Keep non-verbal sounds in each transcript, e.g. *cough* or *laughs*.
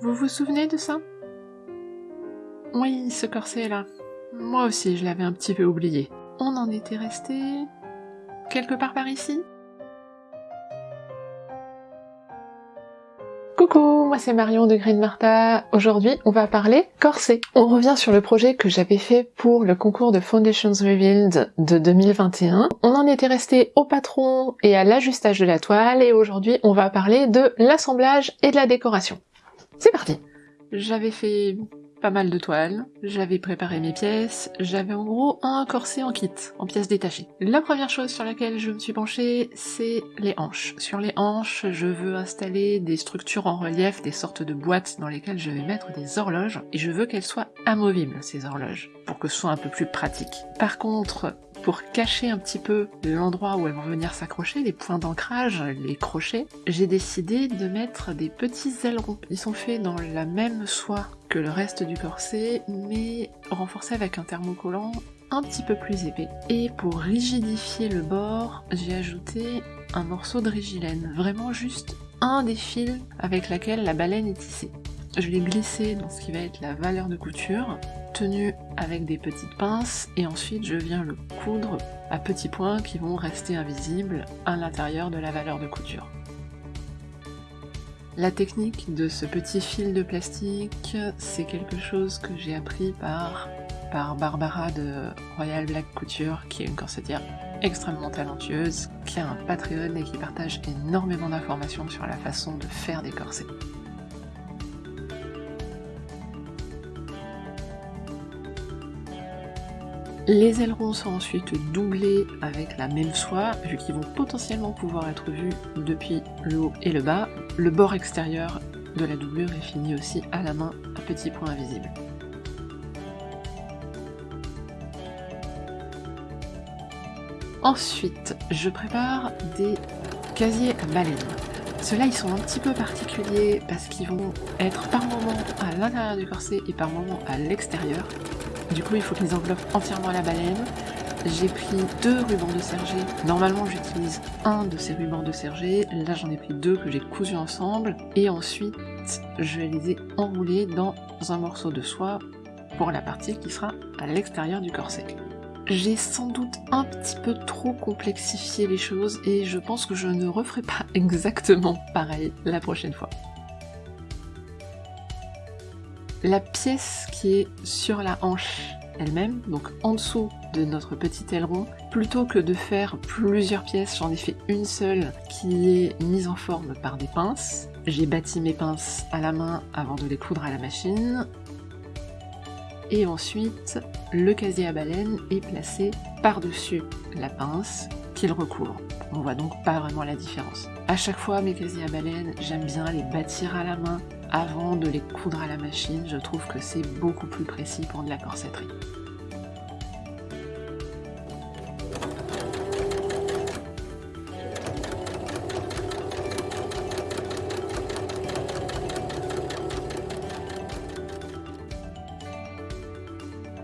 Vous vous souvenez de ça? Oui, ce corset là. Moi aussi, je l'avais un petit peu oublié. On en était resté... quelque part par ici? Coucou, moi c'est Marion de Green Martha. Aujourd'hui, on va parler corset. On revient sur le projet que j'avais fait pour le concours de Foundations Revealed de 2021. On en était resté au patron et à l'ajustage de la toile et aujourd'hui, on va parler de l'assemblage et de la décoration. C'est parti J'avais fait pas mal de toiles, j'avais préparé mes pièces, j'avais en gros un corset en kit, en pièces détachées. La première chose sur laquelle je me suis penchée, c'est les hanches. Sur les hanches, je veux installer des structures en relief, des sortes de boîtes dans lesquelles je vais mettre des horloges, et je veux qu'elles soient amovibles, ces horloges, pour que ce soit un peu plus pratique. Par contre, pour cacher un petit peu l'endroit où elles vont venir s'accrocher, les points d'ancrage, les crochets, j'ai décidé de mettre des petits ailerons. Ils sont faits dans la même soie que le reste du corset, mais renforcés avec un thermocollant un petit peu plus épais. Et pour rigidifier le bord, j'ai ajouté un morceau de rigilène, vraiment juste un des fils avec laquelle la baleine est tissée. Je l'ai glissé dans ce qui va être la valeur de couture, avec des petites pinces, et ensuite je viens le coudre à petits points qui vont rester invisibles à l'intérieur de la valeur de couture. La technique de ce petit fil de plastique, c'est quelque chose que j'ai appris par, par Barbara de Royal Black Couture, qui est une corsetière extrêmement talentueuse, qui a un Patreon et qui partage énormément d'informations sur la façon de faire des corsets. Les ailerons sont ensuite doublés avec la même soie, vu qu'ils vont potentiellement pouvoir être vus depuis le haut et le bas. Le bord extérieur de la doublure est fini aussi à la main à petits points invisibles. Ensuite, je prépare des casiers à baleine. Ceux-là, ils sont un petit peu particuliers parce qu'ils vont être par moment à l'intérieur du corset et par moment à l'extérieur. Du coup, il faut qu'ils enveloppent entièrement la baleine. J'ai pris deux rubans de serger. Normalement, j'utilise un de ces rubans de serger. Là, j'en ai pris deux que j'ai cousus ensemble. Et ensuite, je les ai enroulés dans un morceau de soie pour la partie qui sera à l'extérieur du corset. J'ai sans doute un petit peu trop complexifié les choses et je pense que je ne referai pas *laughs* exactement pareil la prochaine fois. La pièce qui est sur la hanche elle-même, donc en dessous de notre petit aileron, plutôt que de faire plusieurs pièces, j'en ai fait une seule qui est mise en forme par des pinces. J'ai bâti mes pinces à la main avant de les coudre à la machine. Et ensuite, le casier à baleine est placé par-dessus la pince qu'il recouvre. On voit donc pas vraiment la différence. À chaque fois, mes casiers à baleine, j'aime bien les bâtir à la main avant de les coudre à la machine. Je trouve que c'est beaucoup plus précis pour de la corsetterie.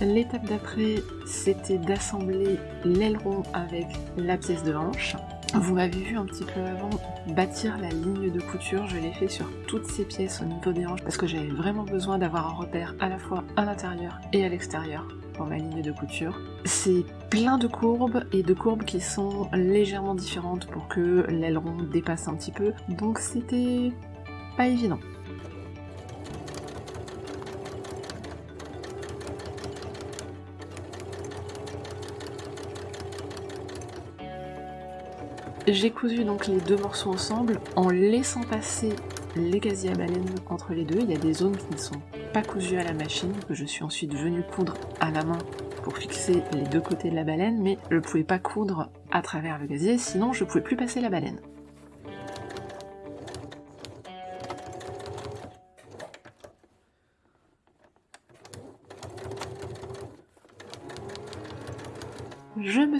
L'étape d'après, c'était d'assembler l'aileron avec la pièce de hanche. Vous m'avez vu un petit peu avant bâtir la ligne de couture, je l'ai fait sur toutes ces pièces au niveau des hanches parce que j'avais vraiment besoin d'avoir un repère à la fois à l'intérieur et à l'extérieur pour ma ligne de couture. C'est plein de courbes et de courbes qui sont légèrement différentes pour que l'aileron dépasse un petit peu, donc c'était pas évident. J'ai cousu donc les deux morceaux ensemble en laissant passer les casiers à baleine entre les deux. Il y a des zones qui ne sont pas cousues à la machine, que je suis ensuite venue coudre à la main pour fixer les deux côtés de la baleine, mais je ne pouvais pas coudre à travers le casier, sinon je ne pouvais plus passer la baleine.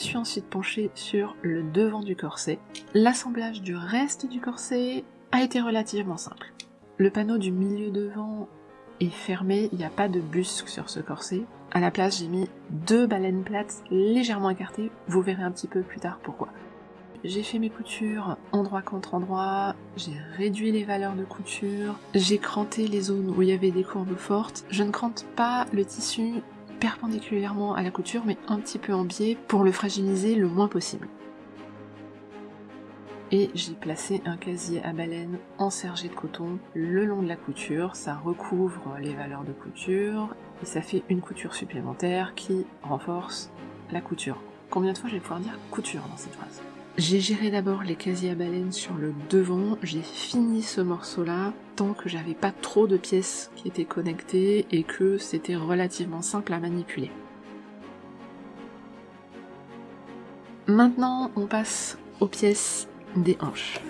Suis ensuite penchée sur le devant du corset. L'assemblage du reste du corset a été relativement simple. Le panneau du milieu devant est fermé, il n'y a pas de busque sur ce corset. À la place, j'ai mis deux baleines plates légèrement écartées, vous verrez un petit peu plus tard pourquoi. j'ai fait mes coutures endroit contre endroit, j'ai réduit les valeurs de couture, j'ai cranté les zones où il y avait des courbes fortes. Je ne crante pas le tissu perpendiculairement à la couture, mais un petit peu en biais pour le fragiliser le moins possible. Et j'ai placé un casier à baleine ensergé de coton le long de la couture, ça recouvre les valeurs de couture et ça fait une couture supplémentaire qui renforce la couture. Combien de fois je vais pouvoir dire couture dans cette phrase? J'ai géré d'abord les casiers à baleine sur le devant, j'ai fini ce morceau là tant que j'avais pas trop de pièces qui étaient connectées et que c'était relativement simple à manipuler. Maintenant on passe aux pièces des hanches.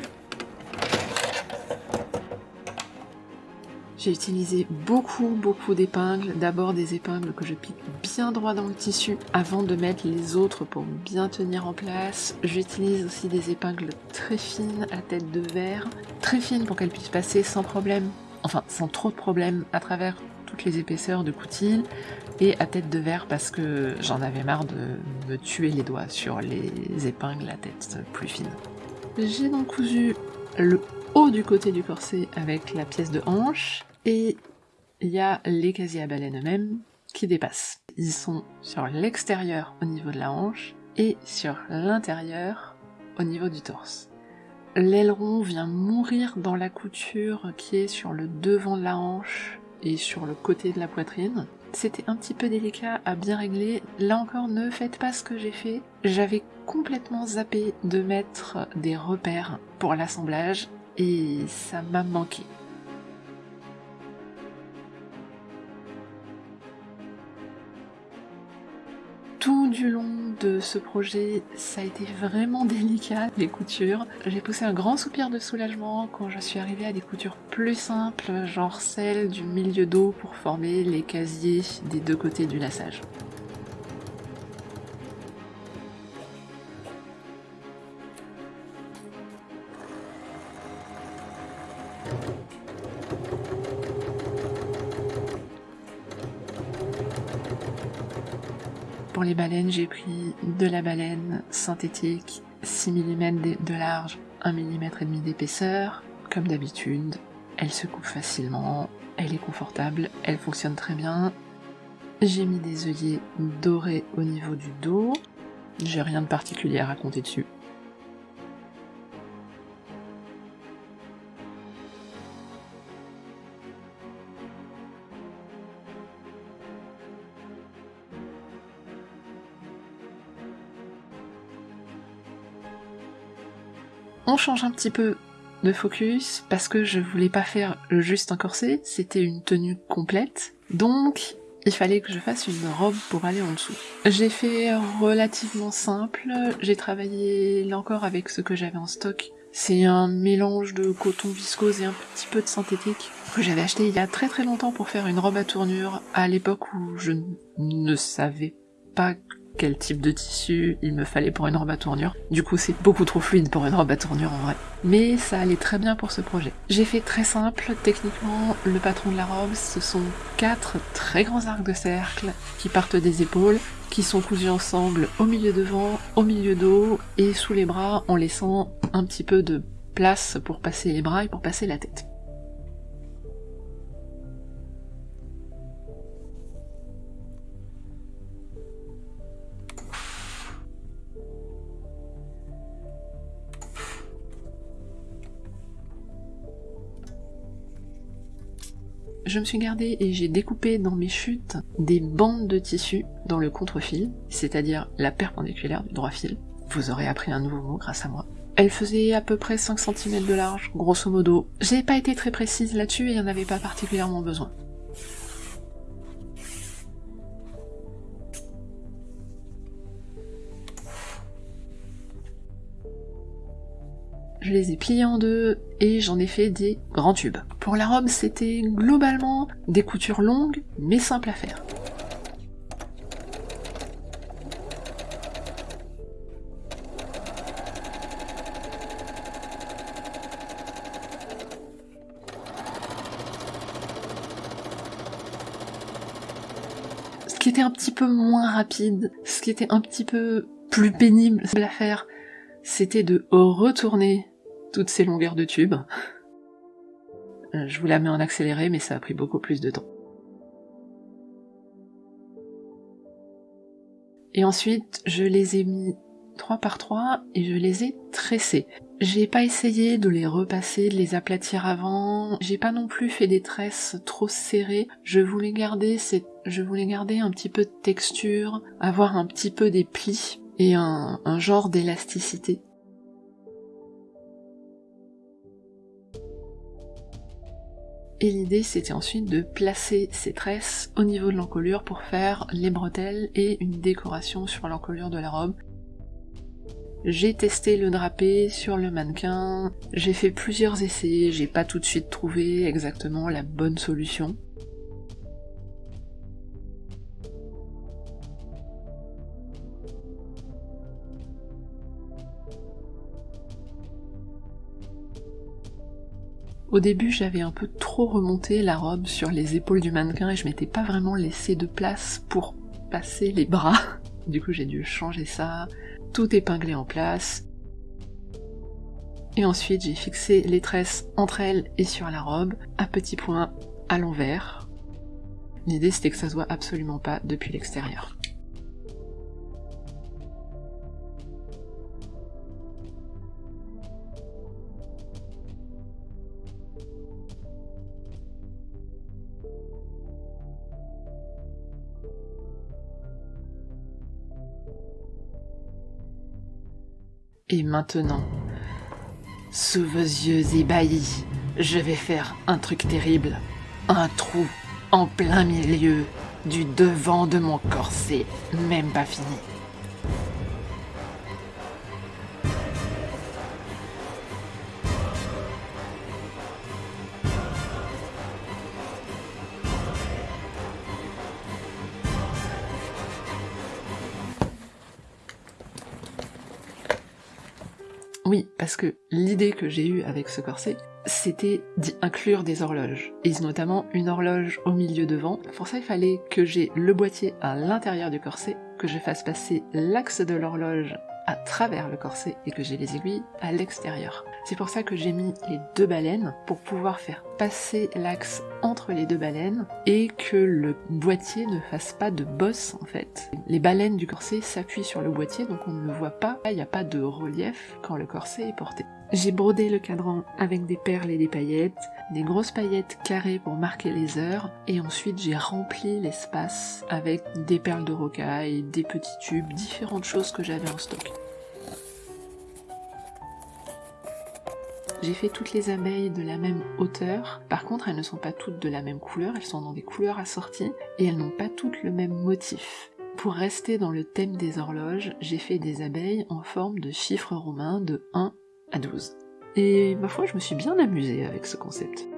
J'ai utilisé beaucoup beaucoup d'épingles, d'abord des épingles que je pique bien droit dans le tissu avant de mettre les autres pour bien tenir en place. J'utilise aussi des épingles très fines à tête de verre, très fines pour qu'elles puissent passer sans problème, enfin sans trop de problèmes à travers toutes les épaisseurs de coutil et à tête de verre parce que j'en avais marre de me tuer les doigts sur les épingles à tête plus fine. J'ai donc cousu le haut du côté du corset avec la pièce de hanche et il y a les casiers à baleine eux-mêmes qui dépassent. Ils sont sur l'extérieur au niveau de la hanche et sur l'intérieur au niveau du torse. L'aileron vient mourir dans la couture qui est sur le devant de la hanche et sur le côté de la poitrine. C'était un petit peu délicat à bien régler. Là encore, ne faites pas ce que j'ai fait. J'avais complètement zappé de mettre des repères pour l'assemblage et ça m'a manqué. Du long de ce projet, ça a été vraiment *laughs* délicat, les coutures. J'ai poussé un grand soupir de soulagement quand je suis arrivée à des coutures plus simples, genre celle du milieu dos pour former les casiers des deux côtés du lassage. Baleines, j'ai pris de la baleine synthétique, 6 mm de large, 1 mm et demi d'épaisseur. Comme d'habitude, elle se coupe facilement, elle est confortable, elle fonctionne très bien. J'ai mis des œillets dorés au niveau du dos. J'ai rien de particulier à raconter dessus. Change un petit peu de focus parce que je voulais pas faire juste un corset, c'était une tenue complète. Donc il fallait que je fasse une robe pour aller en dessous. J'ai fait relativement simple, j'ai travaillé là encore avec ce que j'avais en stock. C'est un mélange de coton viscose et un petit peu de synthétique que j'avais acheté il y a très très longtemps pour faire une robe à tournure à l'époque où je ne savais pas quel type de tissu il me fallait pour une robe à tournure. Du coup, c'est beaucoup trop fluide pour une robe à tournure en vrai. Mais ça allait très bien pour ce projet. J'ai fait très simple, techniquement, le patron de la robe, ce sont quatre très grands arcs de cercle qui partent des épaules, qui sont cousus ensemble au milieu devant, au milieu dos et sous les bras en laissant un petit peu de place pour passer les bras et pour passer la tête. Je me suis gardé et j'ai découpé dans mes chutes des bandes de tissu dans le contre-fil, c'est-à-dire la perpendiculaire du droit fil. Vous aurez appris un nouveau mot grâce à moi. Elle faisait à peu près 5 cm de large, grosso modo. J'ai pas été très précise là-dessus et il n'y en avait pas particulièrement besoin. Je les ai pliés en deux et j'en ai fait des grands tubes. Pour la robe, c'était globalement des coutures longues mais simples à faire. Ce qui était un petit peu moins rapide, ce qui était un petit peu plus pénible à faire, c'était de retourner toutes ces longueurs de tube. Euh, je vous la mets en accéléré, mais ça a pris beaucoup plus de temps. Et ensuite, je les ai mis 3 par 3 et je les ai tressés. J'ai pas essayé de les repasser, de les aplatir avant. J'ai pas non plus fait des tresses trop serrées. Je voulais garder cette, je voulais garder un petit peu de texture, avoir un petit peu des plis et un genre d'élasticité. Et l'idée c'était ensuite de placer ces tresses au niveau de l'encolure pour faire les bretelles et une décoration sur l'encolure de la robe. J'ai testé le drapé sur le mannequin, j'ai fait plusieurs essais, j'ai pas tout de suite trouvé exactement la bonne solution. Au début, j'avais un peu trop remonté la robe sur les épaules du mannequin et je m'étais pas vraiment laissé de place pour passer les bras. *laughs* Du coup, j'ai dû changer ça, tout épinglé en place. Et ensuite, j'ai fixé les tresses entre elles et sur la robe, à petits points à l'envers. L'idée, c'était que ça se voit absolument pas depuis l'extérieur. Et maintenant, sous vos yeux ébahis, je vais faire un truc terrible. Un trou en plein milieu du devant de mon corset, même pas fini. Parce que l'idée que j'ai eue avec ce corset, c'était d'y inclure des horloges, et notamment une horloge au milieu devant. Pour ça, il fallait que j'ai le boîtier à l'intérieur du corset, que je fasse passer l'axe de l'horloge à travers le corset et que j'ai les aiguilles à l'extérieur. C'est pour ça que j'ai mis les deux baleines pour pouvoir faire passer l'axe entre les deux baleines et que le boîtier ne fasse pas de bosse en fait. Les baleines du corset s'appuient sur le boîtier donc on ne le voit pas, il n'y a pas de relief quand le corset est porté. J'ai brodé le cadran avec des perles et des paillettes, des grosses paillettes carrées pour marquer les heures, et ensuite j'ai rempli l'espace avec des perles de rocaille, des petits tubes, différentes choses que j'avais en stock. J'ai fait toutes les abeilles de la même hauteur, par contre elles ne sont pas toutes de la même couleur, elles sont dans des couleurs assorties, et elles n'ont pas toutes le même motif. Pour rester dans le thème des horloges, j'ai fait des abeilles en forme de chiffres romains de 1 à 12. Et ma foi, je me suis bien amusée avec ce concept.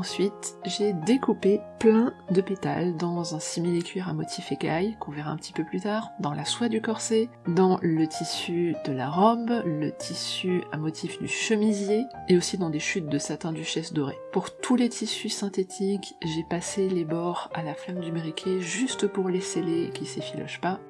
Ensuite, j'ai découpé plein de pétales dans un simili-cuir à motif écaille, qu'on verra un petit peu plus tard, dans la soie du corset, dans le tissu de la robe, le tissu à motif du chemisier, et aussi dans des chutes de satin duchesse dorée. Pour tous les tissus synthétiques, j'ai passé les bords à la flamme du briquet juste pour les sceller et qu'ils s'effilochent pas,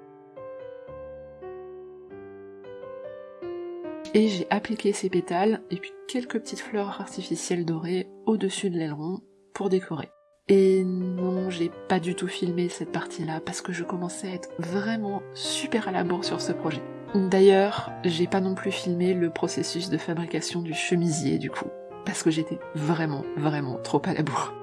et j'ai appliqué ces pétales et puis quelques petites fleurs artificielles dorées au-dessus de l'aileron pour décorer. Et non, j'ai pas du tout filmé cette partie-là parce que je commençais à être vraiment super à la bourre sur ce projet. D'ailleurs, j'ai pas non plus filmé le processus de fabrication du chemisier du coup, parce que j'étais vraiment, vraiment trop à la bourre.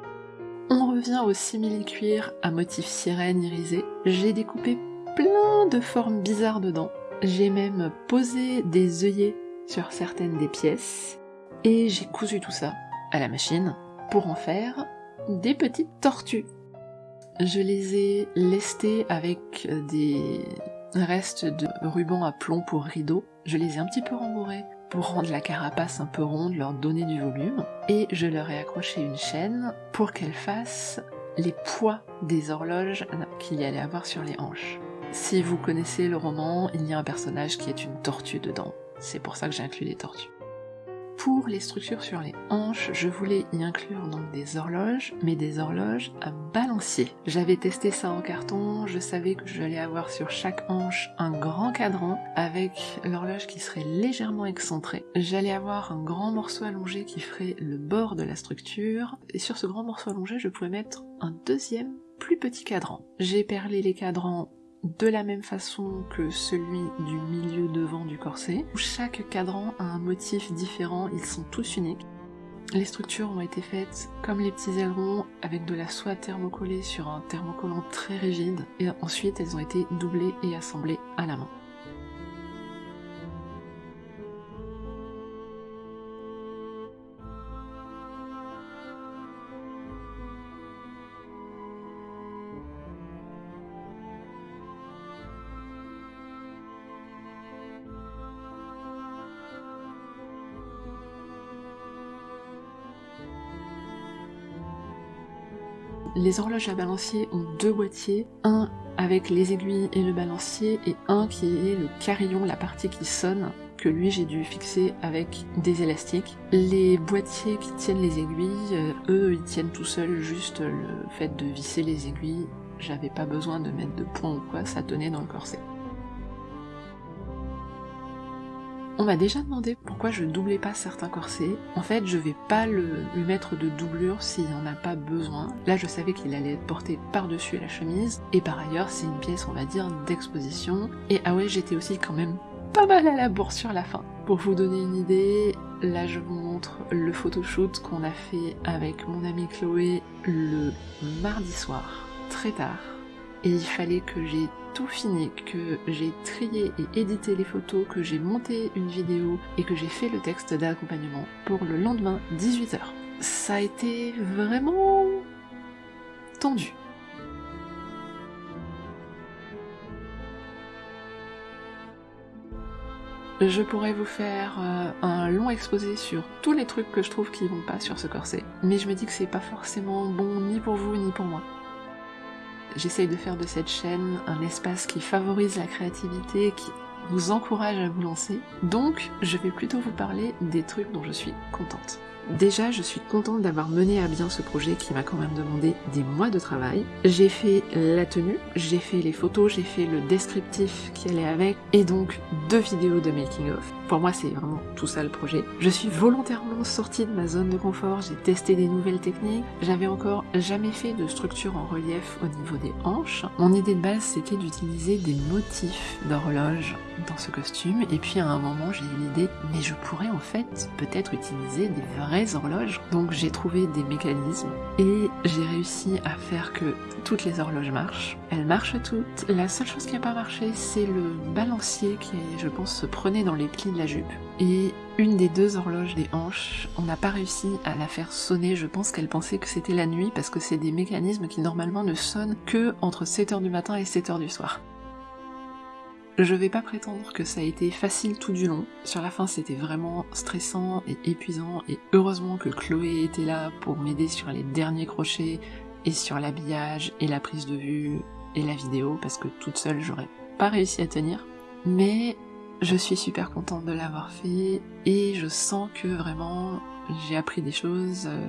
On revient au simili-cuir à motif sirène irisé. J'ai découpé plein de formes bizarres dedans, j'ai même posé des œillets sur certaines des pièces et j'ai cousu tout ça à la machine pour en faire des petites tortues. Je les ai lestées avec des restes de ruban à plomb pour rideaux. Je les ai un petit peu rembourrés pour rendre la carapace un peu ronde, leur donner du volume. Et je leur ai accroché une chaîne pour qu'elles fassent les poids des horloges qu'il y allait avoir sur les hanches. Si vous connaissez le roman, il y a un personnage qui est une tortue dedans. C'est pour ça que j'ai inclus les tortues. Pour les structures sur les hanches, je voulais y inclure donc des horloges, mais des horloges à balancier. J'avais testé ça en carton, je savais que j'allais avoir sur chaque hanche un grand cadran avec l'horloge qui serait légèrement excentrée. J'allais avoir un grand morceau allongé qui ferait le bord de la structure, et sur ce grand morceau allongé, je pouvais mettre un deuxième plus petit cadran. J'ai perlé les cadrans de la même façon que celui du milieu devant du corset, chaque cadran a un motif différent, ils sont tous uniques. Les structures ont été faites comme les petits ailerons avec de la soie thermocollée sur un thermocollant très rigide et ensuite elles ont été doublées et assemblées à la main. Les horloges à balancier ont deux boîtiers, un avec les aiguilles et le balancier et un qui est le carillon, la partie qui sonne, que lui j'ai dû fixer avec des élastiques. Les boîtiers qui tiennent les aiguilles, euh, eux ils tiennent tout seuls, juste le fait de visser les aiguilles, j'avais pas besoin de mettre de point ou quoi, ça tenait dans le corset. On m'a déjà demandé pourquoi je doublais pas certains corsets. En fait, je vais pas le, lui mettre de doublure s'il n'y en a pas besoin. Là, je savais qu'il allait être porté par-dessus la chemise. Et par ailleurs, c'est une pièce, on va dire, d'exposition. Et ah ouais, j'étais aussi quand même pas mal à la bourre sur la fin. Pour vous donner une idée, là je vous montre le photoshoot qu'on a fait avec mon amie Chloé le mardi soir, très tard. Et il fallait que j'ai tout fini, que j'ai trié et édité les photos, que j'ai monté une vidéo et que j'ai fait le texte d'accompagnement pour le lendemain 18h. Ça a été vraiment tendu. Je pourrais vous faire euh, un long exposé sur tous les trucs que je trouve qui vont pas sur ce corset, mais je me dis que c'est pas forcément bon ni pour vous ni pour moi. J'essaye de faire de cette chaîne un espace qui favorise la créativité, qui vous encourage à vous lancer. Donc, je vais plutôt vous parler des trucs dont je suis contente. Déjà, je suis contente d'avoir mené à bien ce projet qui m'a quand même demandé des mois de travail. J'ai fait la tenue, j'ai fait les photos, j'ai fait le descriptif qui allait avec, et donc deux vidéos de making of. Pour moi, c'est vraiment tout ça le projet. Je suis volontairement sortie de ma zone de confort, j'ai testé des nouvelles techniques, j'avais encore jamais fait de structure en relief au niveau des hanches. Mon idée de base, c'était d'utiliser des motifs d'horloge dans ce costume, et puis à un moment, j'ai eu l'idée, mais je pourrais en fait peut-être utiliser des vrais horloges. Donc j'ai trouvé des mécanismes et j'ai réussi à faire que toutes les horloges marchent. Elles marchent toutes. La seule chose qui n'a pas marché, c'est le balancier qui, je pense, se prenait dans les plis la jupe. Et une des deux horloges des hanches, on n'a pas réussi à la faire sonner, je pense qu'elle pensait que c'était la nuit parce que c'est des mécanismes qui normalement ne sonnent que entre 7h du matin et 7h du soir. Je vais pas prétendre que ça a été facile tout du long. Sur la fin, c'était vraiment stressant et épuisant, et heureusement que Chloé était là pour m'aider sur les derniers crochets, et sur l'habillage, et la prise de vue, et la vidéo, parce que toute seule, j'aurais pas réussi à tenir. Mais je suis super contente de l'avoir fait, et je sens que vraiment, j'ai appris des choses, euh,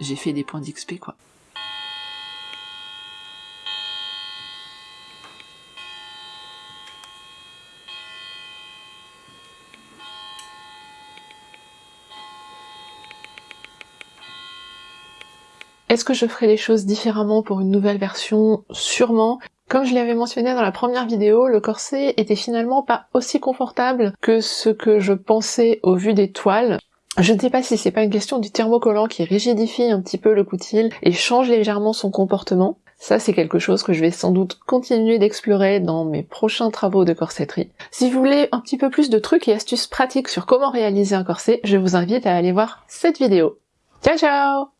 j'ai fait des points d'XP, quoi. Est-ce que je ferai les choses différemment pour une nouvelle version? Sûrement. Comme je l'avais mentionné dans la première vidéo, le corset était finalement pas aussi confortable que ce que je pensais au vu des toiles. Je ne sais pas si c'est pas une question du thermocollant qui rigidifie un petit peu le coutil et change légèrement son comportement. Ça, c'est quelque chose que je vais sans doute continuer d'explorer dans mes prochains travaux de corsetterie. Si vous voulez un petit peu plus de trucs et astuces pratiques sur comment réaliser un corset, je vous invite à aller voir cette vidéo. Ciao ciao